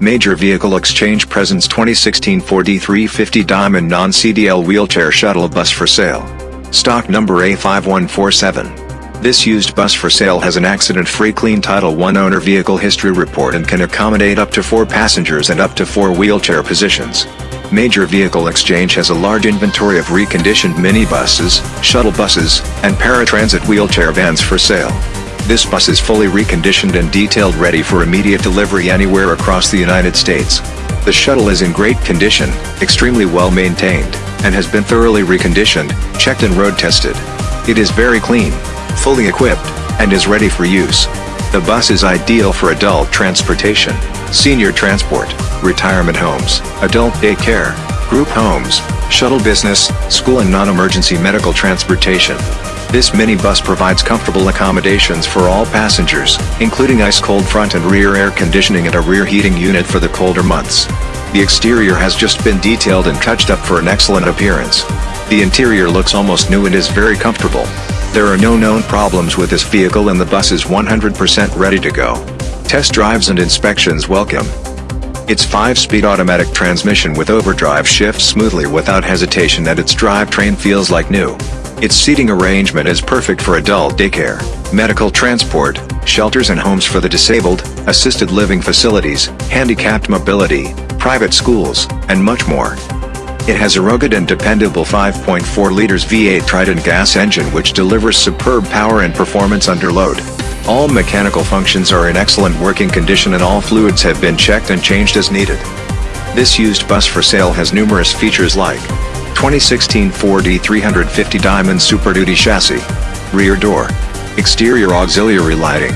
Major Vehicle Exchange presents 2016 Ford E350 Diamond Non-CDL Wheelchair Shuttle Bus for sale. Stock number A5147. This used bus for sale has an accident-free clean Title I owner vehicle history report and can accommodate up to 4 passengers and up to 4 wheelchair positions. Major Vehicle Exchange has a large inventory of reconditioned minibuses, shuttle buses, and paratransit wheelchair vans for sale. This bus is fully reconditioned and detailed ready for immediate delivery anywhere across the United States. The shuttle is in great condition, extremely well maintained, and has been thoroughly reconditioned, checked and road tested. It is very clean, fully equipped, and is ready for use. The bus is ideal for adult transportation, senior transport, retirement homes, adult daycare, group homes, shuttle business, school and non-emergency medical transportation. This minibus provides comfortable accommodations for all passengers, including ice-cold front and rear air conditioning and a rear heating unit for the colder months. The exterior has just been detailed and touched up for an excellent appearance. The interior looks almost new and is very comfortable. There are no known problems with this vehicle and the bus is 100% ready to go. Test drives and inspections welcome. Its 5-speed automatic transmission with overdrive shifts smoothly without hesitation and its drivetrain feels like new. Its seating arrangement is perfect for adult daycare, medical transport, shelters and homes for the disabled, assisted living facilities, handicapped mobility, private schools, and much more. It has a rugged and dependable 5.4 liters V8 Triton gas engine which delivers superb power and performance under load. All mechanical functions are in excellent working condition and all fluids have been checked and changed as needed. This used bus for sale has numerous features like 2016 Ford E350 Diamond Super Duty chassis, rear door, exterior auxiliary lighting,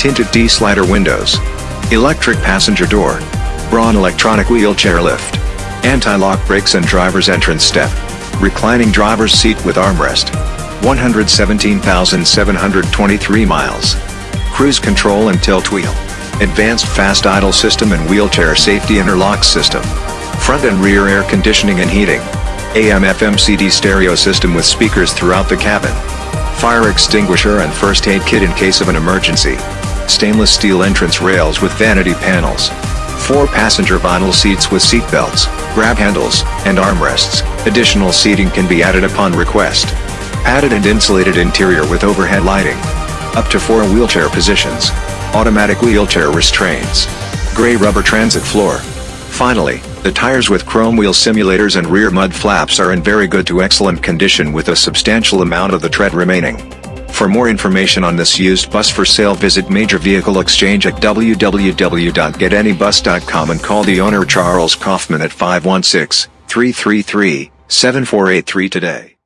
tinted T-slider windows, electric passenger door, Braun electronic wheelchair lift, anti-lock brakes and driver's entrance step, reclining driver's seat with armrest, 117,723 miles, cruise control and tilt wheel, advanced fast idle system and wheelchair safety interlock system, front and rear air conditioning and heating, AM FM CD stereo system with speakers throughout the cabin. Fire extinguisher and first aid kit in case of an emergency. Stainless steel entrance rails with vanity panels. Four passenger vinyl seats with seat belts, grab handles, and armrests. Additional seating can be added upon request. Padded and insulated interior with overhead lighting. Up to four wheelchair positions. Automatic wheelchair restraints. Gray rubber transit floor. Finally, the tires with chrome wheel simulators and rear mud flaps are in very good to excellent condition with a substantial amount of the tread remaining. For more information on this used bus for sale visit Major Vehicle Exchange at www.getanybus.com and call the owner Charles Kaufman at 516-333-7483 today.